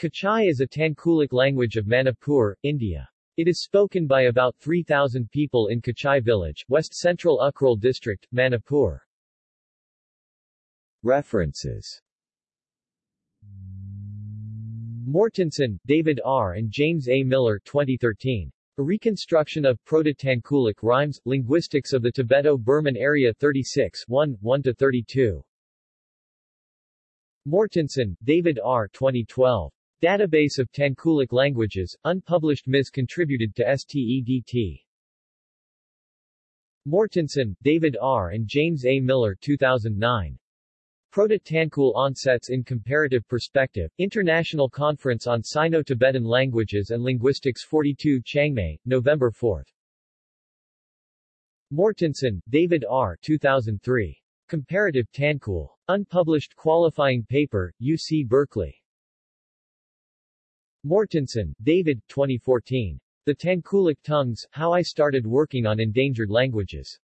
Kachai is a Tangkhulic language of Manipur, India. It is spoken by about 3,000 people in Kachai village, west-central Ukhrul district, Manipur. References Mortensen, David R. and James A. Miller 2013. A Reconstruction of Proto-Tangkhulic Rhymes, Linguistics of the Tibeto-Burman Area 36 1, 1-32. Mortensen, David R. 2012. Database of Tangkhulic Languages, unpublished Ms. contributed to STEDT. Mortensen, David R. and James A. Miller 2009. Proto-Tangkhul Onsets in Comparative Perspective, International Conference on Sino-Tibetan Languages and Linguistics 42 Chiang November 4. Mortensen, David R. 2003. Comparative Tangkhul. Unpublished qualifying paper, UC Berkeley. Mortensen, David 2014. The Tangkhulic Tongues, How I Started Working on Endangered Languages.